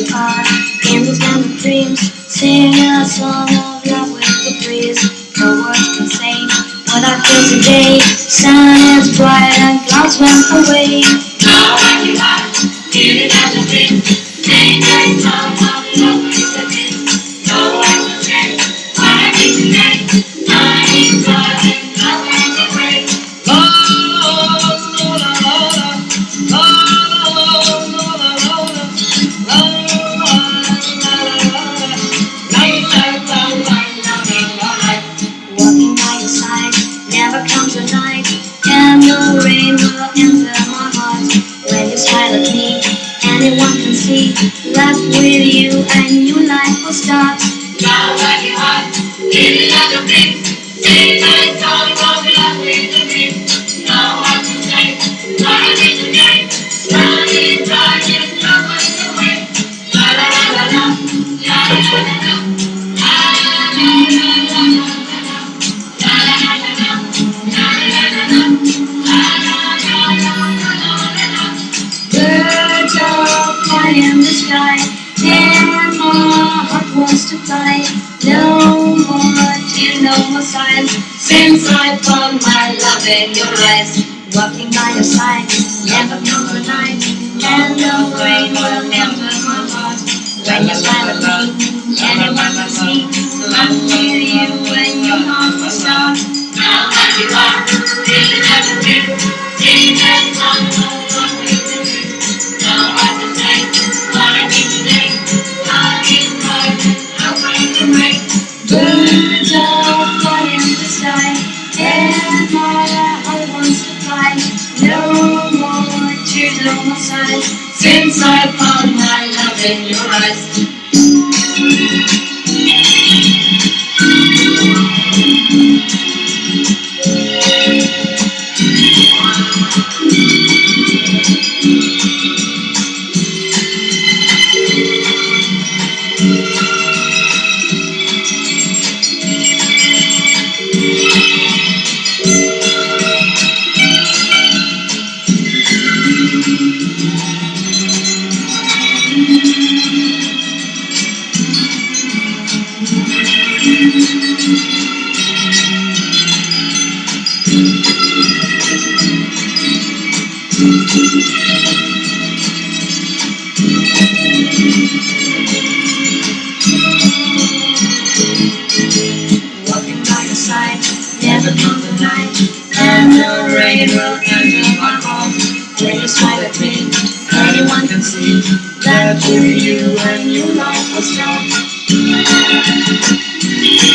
you are in this land of dreams. Sing a song of love with the breeze. No words can say what I feel today. Sun is bright and clouds went away. Night, and no rain will enter my heart. When you smile at me, anyone can see that with you a new life will start. Now when you are in another dream, sing a song of love with the to. No more tears, no more sighs, since I found my love in your eyes. Walking by your side, never a night, and no rain will enter Birds are flying in the sky, and my heart wants to fly. No more tears, more sighs, since I found my love in your eyes. That you and your life was strong.